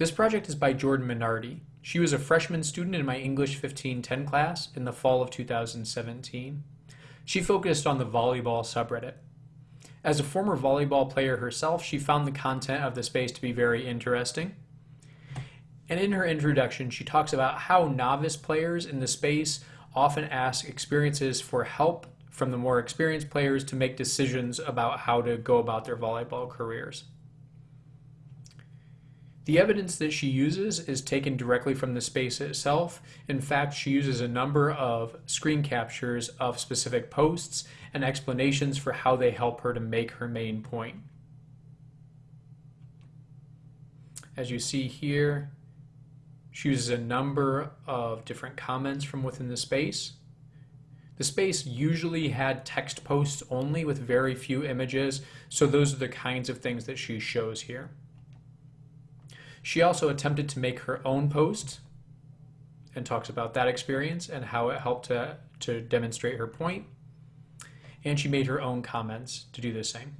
This project is by Jordan Minardi. She was a freshman student in my English 1510 class in the fall of 2017. She focused on the volleyball subreddit. As a former volleyball player herself, she found the content of the space to be very interesting. And in her introduction, she talks about how novice players in the space often ask experiences for help from the more experienced players to make decisions about how to go about their volleyball careers. The evidence that she uses is taken directly from the space itself. In fact, she uses a number of screen captures of specific posts and explanations for how they help her to make her main point. As you see here, she uses a number of different comments from within the space. The space usually had text posts only with very few images, so those are the kinds of things that she shows here. She also attempted to make her own post and talks about that experience and how it helped to, to demonstrate her point. And she made her own comments to do the same.